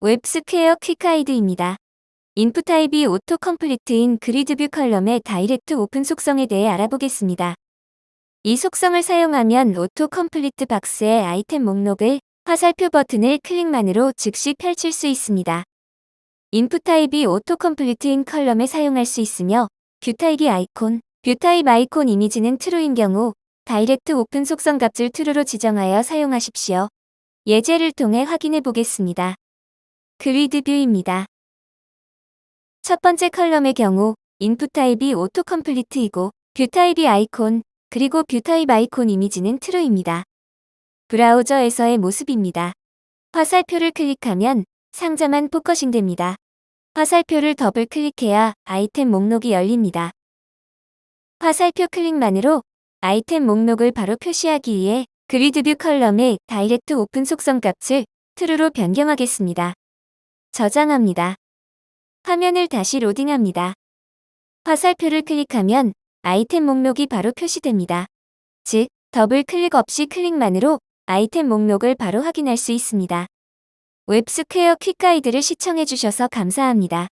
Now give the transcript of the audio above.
웹스퀘어 quick guide입니다. 인풋 타입이 오토 컴플리트인 그리드뷰 컬럼의 다이렉트 오픈 속성에 대해 알아보겠습니다. 이 속성을 사용하면 auto complete 박스의 아이템 목록을 화살표 버튼을 클릭만으로 즉시 펼칠 수 있습니다. input type이 auto complete인 column에 사용할 수 있으며 view type이 아이콘, view type 아이콘 이미지는 true인 경우 direct open 속성 값을 true로 지정하여 사용하십시오. 예제를 통해 확인해 보겠습니다. grid view입니다. 첫 번째 column의 경우 input type이 auto complete이고 view type이 아이콘, 그리고 view type 아이콘 이미지는 true입니다. 브라우저에서의 모습입니다. 화살표를 클릭하면 상자만 focusing 됩니다. 화살표를 더블 클릭해야 아이템 목록이 열립니다. 화살표 클릭만으로 아이템 목록을 바로 표시하기 위해 grid view column의 direct open 속성 값을 true로 변경하겠습니다. 저장합니다. 화면을 다시 로딩합니다. 화살표를 클릭하면 아이템 목록이 바로 표시됩니다. 즉, 더블 클릭 없이 클릭만으로 아이템 목록을 바로 확인할 수 있습니다. 웹스퀘어 quick guide를 시청해주셔서 감사합니다.